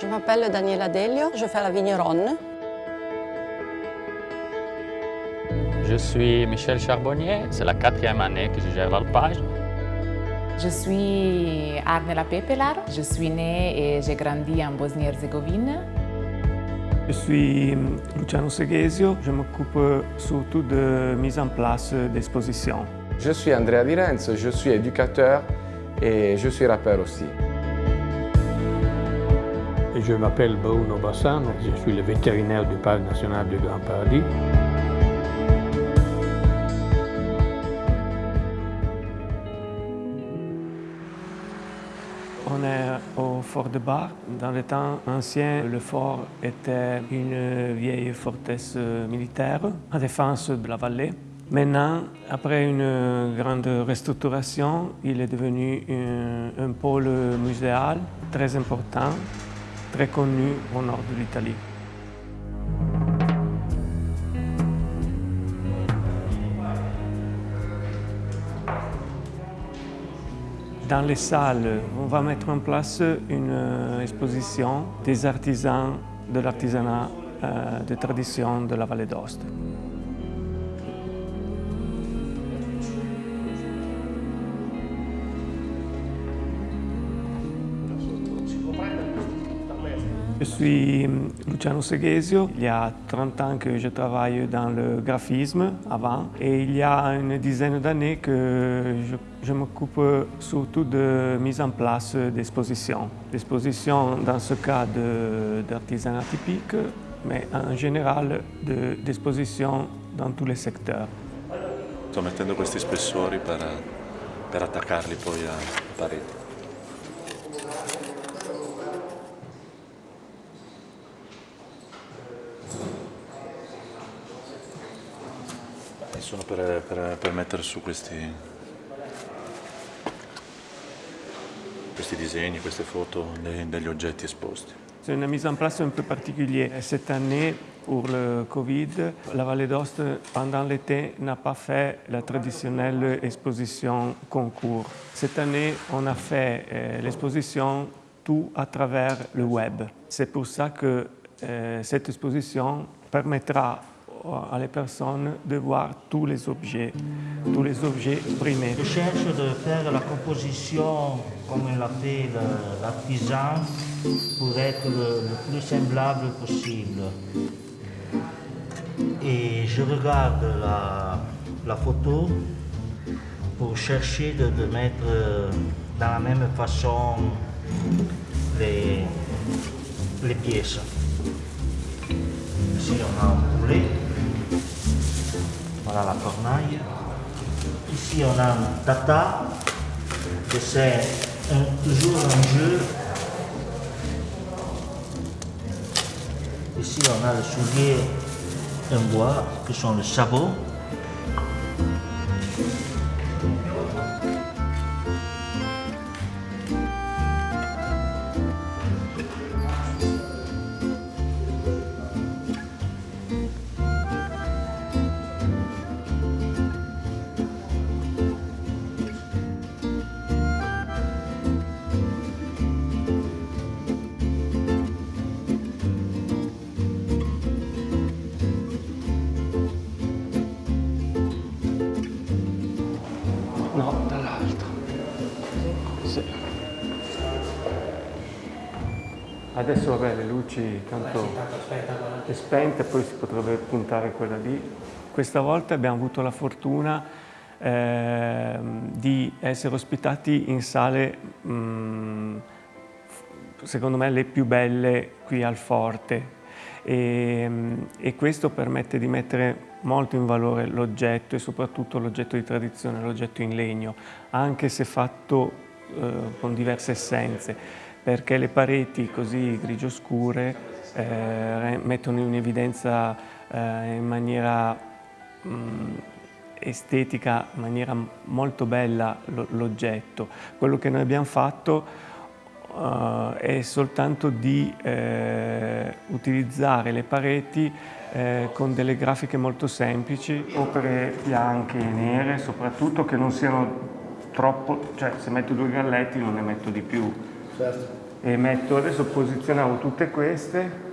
Je m'appelle Daniela Delio, je fais la vigneronne. Je suis Michel Charbonnier, c'est la quatrième année que je gère l'alpage. Je suis Arnela Pepelar, je suis née et j'ai grandi en Bosnie-Herzégovine. Je suis Luciano Seghesio, je m'occupe surtout de mise en place d'expositions. Je suis Andrea Di Renzo, je suis éducateur et je suis rappeur aussi. Je m'appelle Bruno Bassano, je suis le vétérinaire du Parc national du Grand Paradis. On est au fort de Bar. Dans les temps anciens, le fort était une vieille forteresse militaire en défense de la vallée. Maintenant, après une grande restructuration, il est devenu un, un pôle muséal très important, très connu au nord de l'Italie. Dans les salles, on va mettre en place une euh, exposition des artisans de l'artisanat euh, de tradition de la Vallée d'Ost. Je suis Luciano Seghesio. Il y a 30 ans que je travaille dans le graphisme avant et il y a une dizaine d'années que je, m'occupe surtout de mise en place d'expositions. D'expositions dans ce cas d'artisanat typique, mais en général d'expositions dans tous les secteurs. Sto mettendo questi spessori per, per attaccarli poi. Sono per, per, per, mettere su queste foto degli oggetti. C'est une mise en place un peu particulière. Cette année, pour le Covid, la Vallée d'Ost, pendant l'été, n'a pas fait la traditionnelle exposition concours. Cette année, on a fait euh, l'exposition tout à travers le web. C'est pour ça que euh, cette exposition permettra à les personnes de voir tous les objets, tous les objets primés. Je cherche de faire la composition comme l'a fait l'artisan pour être le, plus semblable possible. Et je regarde la, la photo pour chercher de, mettre dans la même façon les pièces. Voilà la cornaille. Ici on a un tata, que c'est toujours un jeu. Ici on a le soulier en bois, que sont les sabots. Adesso vabbè le luci tanto è spente, poi si potrebbe puntare quella lì. Questa volta abbiamo avuto la fortuna eh, di essere ospitati in sale mh, secondo me le più belle qui al Forte. E, e questo permette di mettere molto in valore l'oggetto e soprattutto l'oggetto di tradizione, l'oggetto in legno, anche se fatto eh, con diverse essenze, perché le pareti così grigio scure eh, mettono in evidenza eh, in maniera mh, estetica, in maniera molto bella l'oggetto. Quello che noi abbiamo fatto Uh, è soltanto di eh, utilizzare le pareti eh, con delle grafiche molto semplici, opere bianche e nere soprattutto che non siano troppo, cioè se metto due galletti non ne metto di più. Certo. e metto, adesso posizionavo tutte queste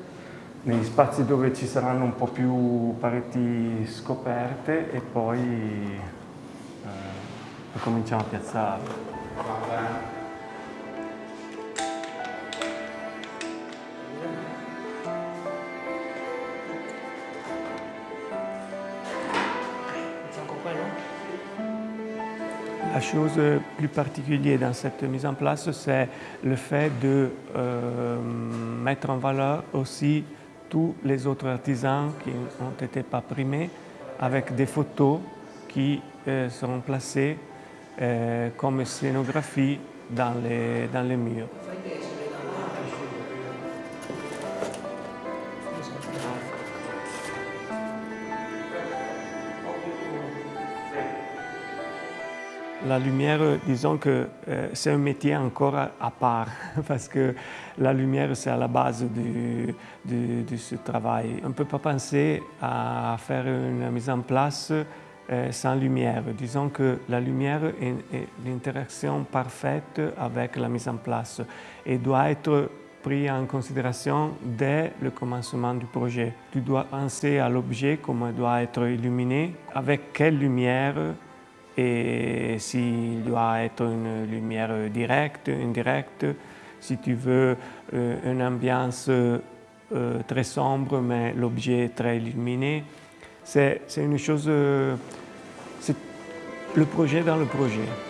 negli spazi dove ci saranno un po' più pareti scoperte e poi eh, cominciamo a piazzarle. La chose plus particulière dans cette mise en place, c'est le fait de euh, mettre en valeur aussi tous les autres artisans qui n'ont été pas primés avec des photos qui euh, seront placées euh, comme scénographie dans les, dans les murs. La lumière, disons que euh, c'est un métier encore à, part, parce que la lumière, c'est à la base de ce travail. On ne peut pas penser à faire une mise en place euh, sans lumière. Disons que la lumière est, est l'interaction parfaite avec la mise en place et doit être pris en considération dès le commencement du projet. Tu dois penser à l'objet, comment il doit être illuminé, avec quelle lumière, et s'il doit être une lumière directe, indirecte, si tu veux euh, une ambiance euh, très sombre mais l'objet très illuminé. C'est une chose, euh, c'est le projet dans le projet.